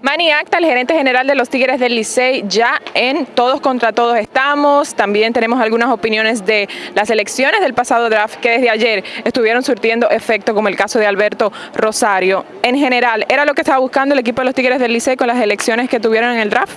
Manny Acta, el gerente general de los Tigres del Licey, ya en Todos contra Todos estamos. También tenemos algunas opiniones de las elecciones del pasado draft que desde ayer estuvieron surtiendo efecto, como el caso de Alberto Rosario. En general, ¿era lo que estaba buscando el equipo de los Tigres del Licey con las elecciones que tuvieron en el draft?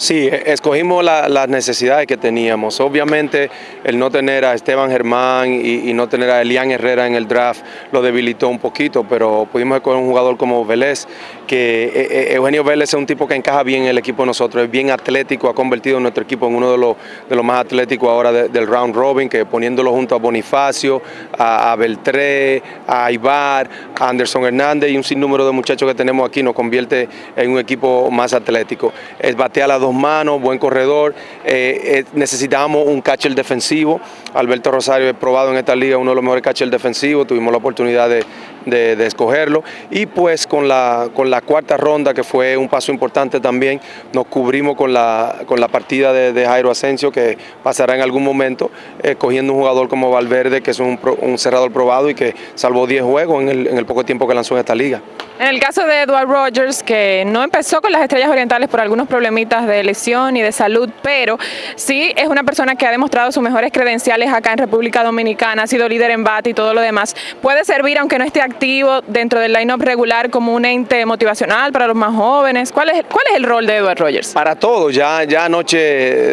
Sí, escogimos las necesidades que teníamos. Obviamente el no tener a Esteban Germán y, no tener a Elian Herrera en el draft lo debilitó un poquito, pero pudimos escoger un jugador como Vélez, que eh, eh, Eugenio Vélez es un tipo que encaja bien en el equipo de nosotros, es bien atlético, ha convertido nuestro equipo en uno de los, de los más atléticos ahora del round robin, que poniéndolo junto a Bonifacio, a, Beltré, a Ibar, a Anderson Hernández y un sinnúmero de muchachos que tenemos aquí nos convierte en un equipo más atlético. Es batea a dos manos, buen corredor. Eh, eh, necesitábamos un catcher defensivo. Alberto Rosario es probado en esta liga uno de los mejores catchers defensivos. Tuvimos la oportunidad de, escogerlo. Y pues con la, con la cuarta ronda, que fue un paso importante también, nos cubrimos con la, con la partida de, Jairo Asensio, que pasará en algún momento, eh, cogiendo un jugador como Valverde, que es un, cerrador probado y que salvó 10 juegos en el, en el poco tiempo que lanzó en esta liga. En el caso de Edward Rogers, que no empezó con las Estrellas Orientales por algunos problemitas de lesión y de salud, pero sí es una persona que ha demostrado sus mejores credenciales acá en República Dominicana, ha sido líder en bate y todo lo demás. Puede servir, aunque no esté activo dentro del line-up regular, como un ente motivacional para los más jóvenes. ¿Cuál es, cuál es el rol de Edward Rogers? Para todos, ya, ya anoche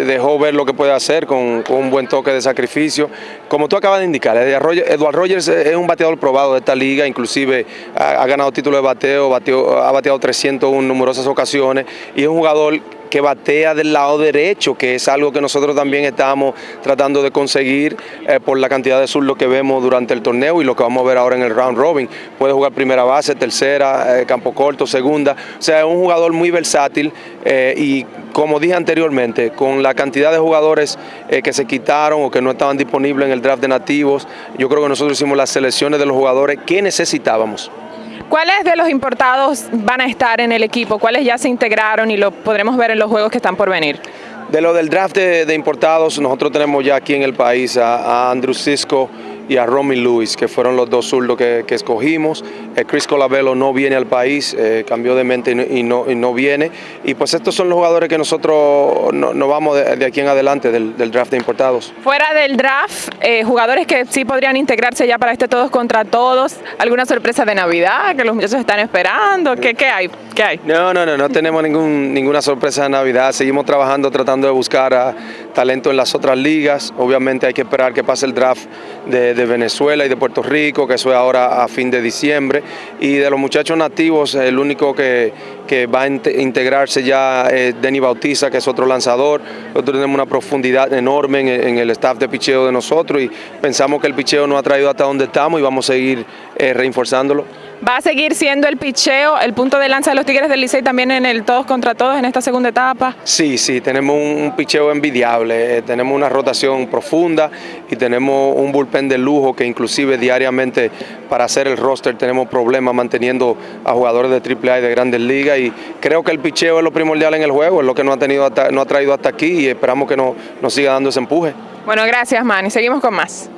dejó ver lo que puede hacer con, un buen toque de sacrificio. Como tú acabas de indicar, Edward Rogers es un bateador probado de esta liga, inclusive ha, ganado título de bateo ha bateado 301 en numerosas ocasiones y es un jugador que batea del lado derecho, que es algo que nosotros también estamos tratando de conseguir eh, por la cantidad de zurdos que vemos durante el torneo y lo que vamos a ver ahora en el round robin. Puede jugar primera base, tercera, eh, campo corto, segunda. O sea, es un jugador muy versátil eh, y como dije anteriormente, con la cantidad de jugadores que se quitaron o que no estaban disponibles en el draft de nativos, yo creo que nosotros hicimos las selecciones de los jugadores que necesitábamos. ¿Cuáles de los importados van a estar en el equipo? ¿Cuáles ya se integraron y lo podremos ver en los juegos que están por venir? De lo del draft de, importados, nosotros tenemos ya aquí en el país a, a Andrew Cisco, y a Romy Lewis, que fueron los dos zurdos que, escogimos. Eh, Chris Colabello no viene al país, eh, cambió de mente y no, no, viene. Y pues estos son los jugadores que nosotros nos no vamos de, aquí en adelante del, draft de importados. Fuera del draft, eh, jugadores que sí podrían integrarse ya para este todos contra todos. ¿Alguna sorpresa de Navidad que los muchachos están esperando? ¿Qué, qué hay? ¿Qué hay? No, no, no, no tenemos ningún, ninguna sorpresa de Navidad. Seguimos trabajando, tratando de buscar a talento en las otras ligas. Obviamente hay que esperar que pase el draft de Venezuela y de Puerto Rico, que eso es ahora a fin de diciembre. Y de los muchachos nativos, el único que, va a integrarse ya es Denny Bautiza, que es otro lanzador. Nosotros tenemos una profundidad enorme en, el staff de picheo de nosotros y pensamos que el picheo nos ha traído hasta donde estamos y vamos a seguir eh, reforzándolo. ¿Va a seguir siendo el picheo el punto de lanza de los Tigres del Licey también en el todos contra todos en esta segunda etapa? Sí, sí, tenemos un, picheo envidiable, eh, tenemos una rotación profunda y tenemos un bullpen de lujo que inclusive diariamente para hacer el roster tenemos problemas manteniendo a jugadores de AAA y de Grandes Ligas y creo que el picheo es lo primordial en el juego, es lo que nos ha, tenido no ha traído hasta aquí y esperamos que nos siga dando ese empuje. Bueno, gracias Manny, seguimos con más.